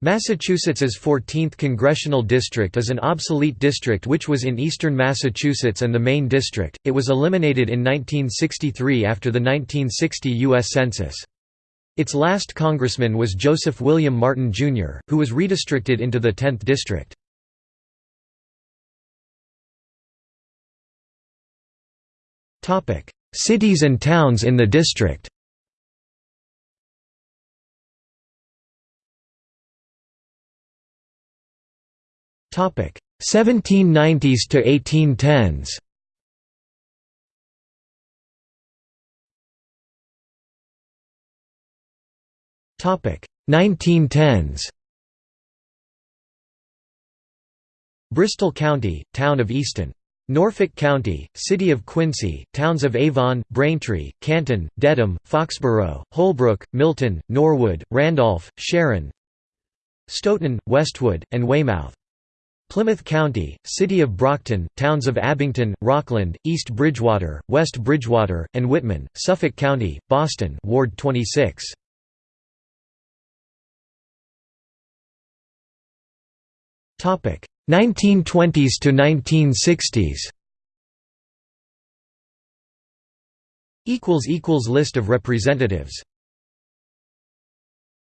Massachusetts's 14th congressional district is an obsolete district which was in eastern Massachusetts and the Maine district. It was eliminated in 1963 after the 1960 U.S. Census. Its last congressman was Joseph William Martin, Jr., who was redistricted into the 10th district. Cities and towns in the district 1790s to 1810s. Topic 1910s. Bristol County, Town of Easton. Norfolk County, City of Quincy, towns of Avon, Braintree, Canton, Dedham, Foxborough, Holbrook, Milton, Norwood, Randolph, Sharon Stoughton, Westwood, and Weymouth. Plymouth County, City of Brockton, towns of Abington, Rockland, East Bridgewater, West Bridgewater, and Whitman, Suffolk County, Boston Ward 26. Topic 1920s to 1960s. Equals equals list of representatives